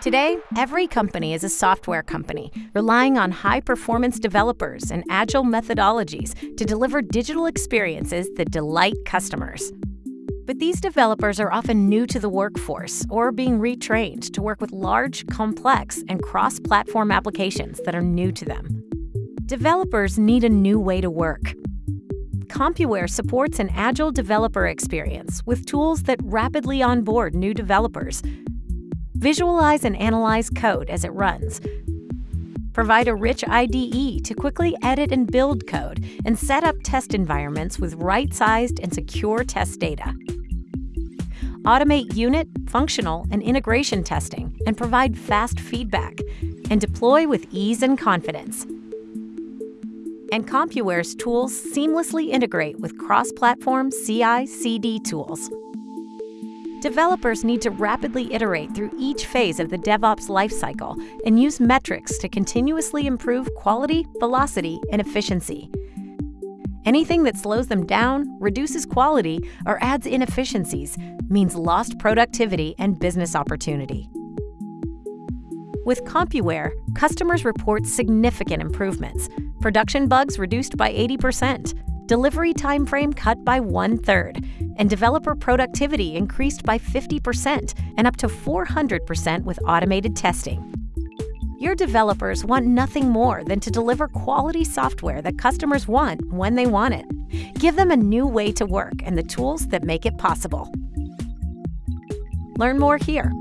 Today, every company is a software company, relying on high performance developers and agile methodologies to deliver digital experiences that delight customers. But these developers are often new to the workforce or being retrained to work with large, complex, and cross platform applications that are new to them. Developers need a new way to work. CompuWare supports an agile developer experience with tools that rapidly onboard new developers Visualize and analyze code as it runs. Provide a rich IDE to quickly edit and build code and set up test environments with right-sized and secure test data. Automate unit, functional, and integration testing and provide fast feedback, and deploy with ease and confidence. And CompuWare's tools seamlessly integrate with cross-platform CI/CD tools. Developers need to rapidly iterate through each phase of the DevOps lifecycle and use metrics to continuously improve quality, velocity, and efficiency. Anything that slows them down, reduces quality, or adds inefficiencies means lost productivity and business opportunity. With CompuWare, customers report significant improvements. Production bugs reduced by 80%, delivery time frame cut by one third, and developer productivity increased by 50% and up to 400% with automated testing. Your developers want nothing more than to deliver quality software that customers want when they want it. Give them a new way to work and the tools that make it possible. Learn more here